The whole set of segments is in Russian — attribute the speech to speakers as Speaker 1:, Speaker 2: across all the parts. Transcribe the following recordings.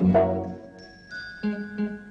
Speaker 1: Thank
Speaker 2: you.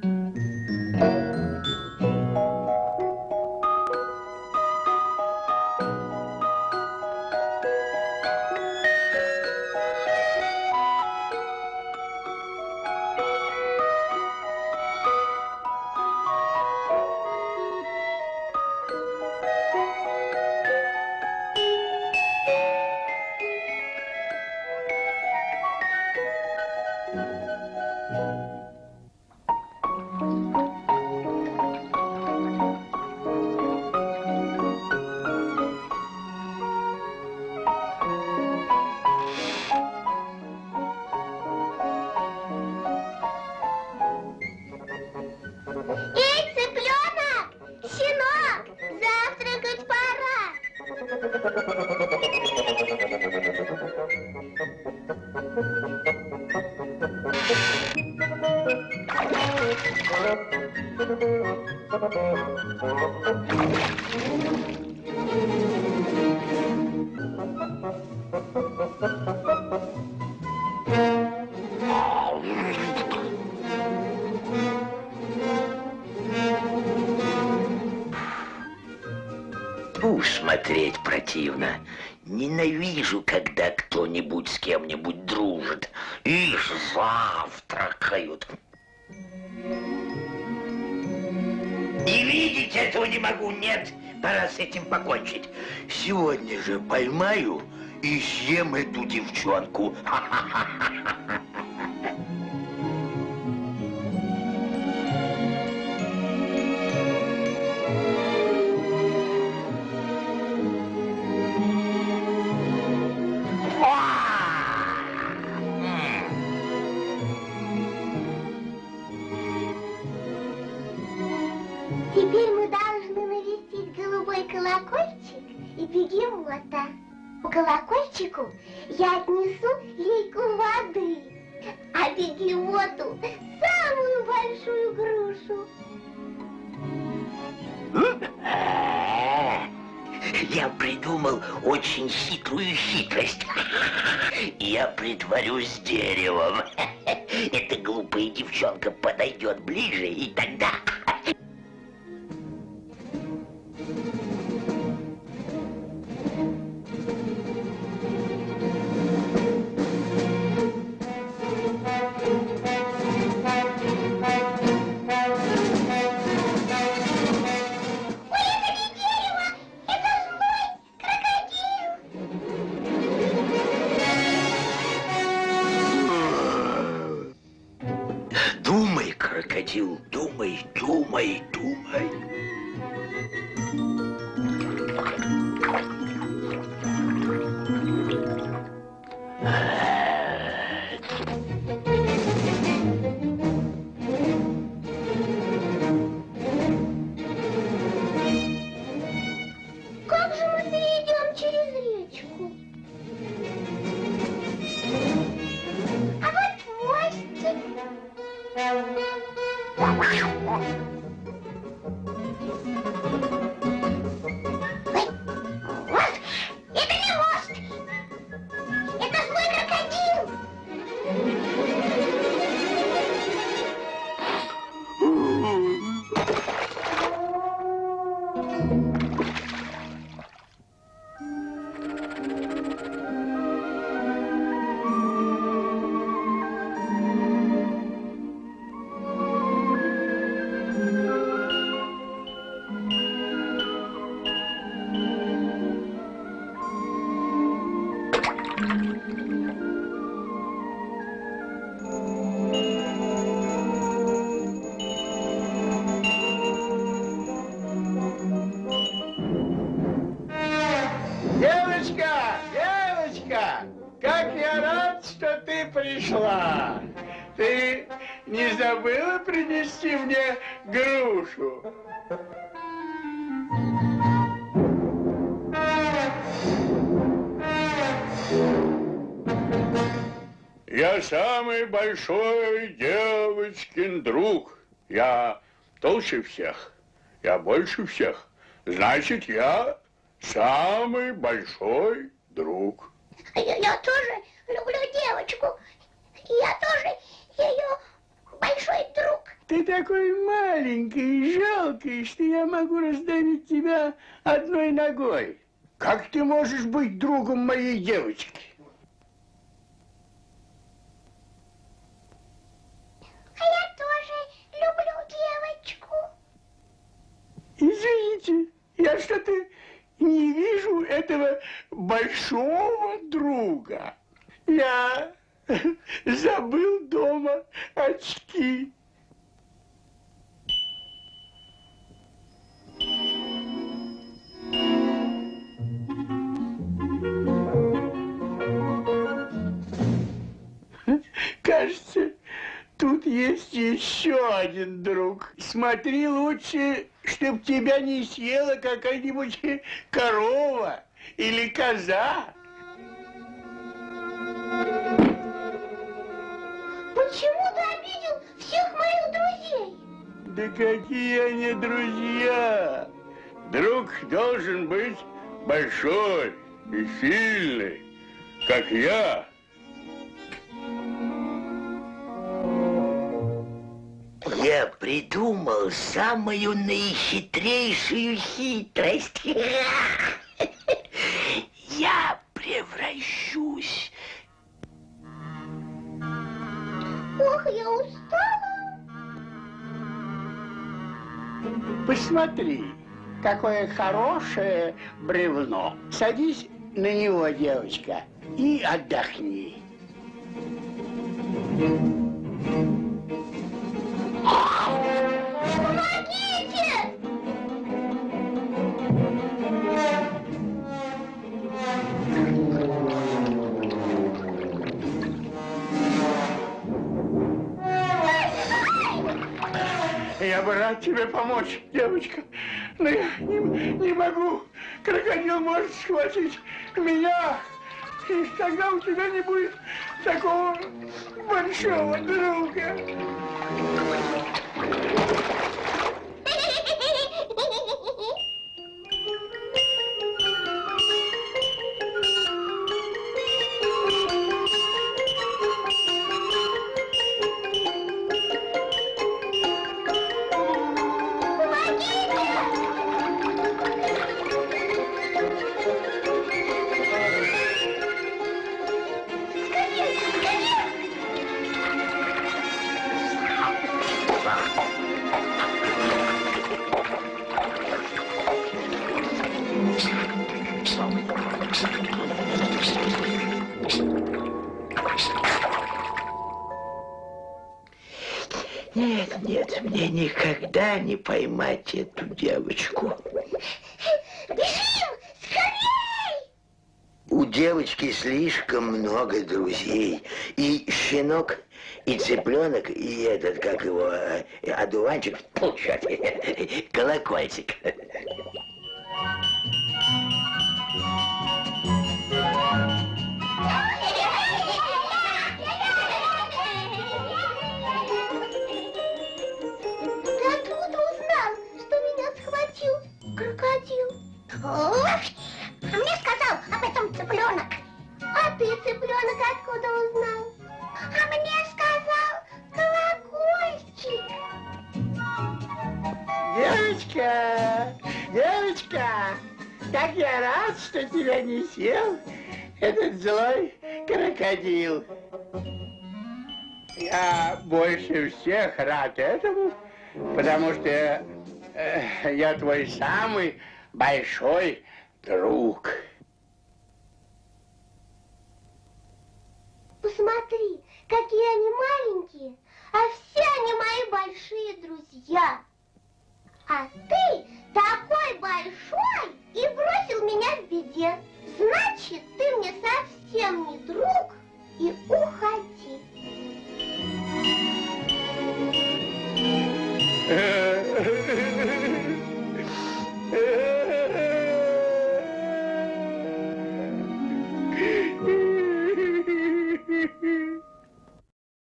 Speaker 2: Смотреть противно. Ненавижу, когда кто-нибудь с кем-нибудь дружит. Их завтракают. Не видеть этого не могу, нет. Пора с этим покончить. Сегодня же поймаю и съем эту девчонку.
Speaker 1: Теперь бегемота. По колокольчику я отнесу лейку воды, а бегемоту самую большую грушу.
Speaker 2: Я придумал очень хитрую хитрость. Я притворюсь деревом. Эта глупая девчонка подойдет ближе, и тогда...
Speaker 1: крокодил,
Speaker 2: думай, думай, думай.
Speaker 1: Как
Speaker 3: пришла. Ты не забыла принести мне грушу? Я самый большой девочкин друг. Я толще всех. Я больше всех. Значит, я самый большой друг.
Speaker 1: Я, я тоже люблю девочку. Я тоже ее
Speaker 3: ты такой маленький и жалкий, что я могу раздавить тебя одной ногой. Как ты можешь быть другом моей девочки?
Speaker 1: А я тоже люблю девочку.
Speaker 3: Извините, я что-то не вижу этого большого друга. Я забыл дома очки. Кажется, тут есть еще один друг. Смотри лучше, чтоб тебя не съела какая-нибудь корова или коза. Да какие они друзья!
Speaker 4: Друг должен быть большой и сильный, как я.
Speaker 2: Я придумал самую наихитрейшую хитрость.
Speaker 3: Посмотри, какое хорошее бревно. Садись на него, девочка, и отдохни.
Speaker 1: Помогите!
Speaker 3: Я бы рад тебе помочь, девочка, но я не, не могу. Крокодил может схватить меня, и тогда у тебя не будет такого большого друга.
Speaker 2: Нет, нет, мне никогда не поймать эту девочку.
Speaker 1: Бежим! Скорей!
Speaker 2: У девочки слишком много друзей. И щенок, и цыпленок, и этот, как его, э, одуванчик, чёрт, колокольчик.
Speaker 1: Ох, а мне сказал об этом цыпленок. А ты, цыпленок, откуда узнал? А мне сказал колокольчик.
Speaker 3: Девочка, девочка, как я рад, что тебя не съел этот злой крокодил. Я больше всех рад этому, потому что э, я твой самый большой друг.
Speaker 1: Посмотри, какие они маленькие, а все они мои большие друзья. А ты такой большой и бросил меня в беде. Значит, ты мне совсем не друг.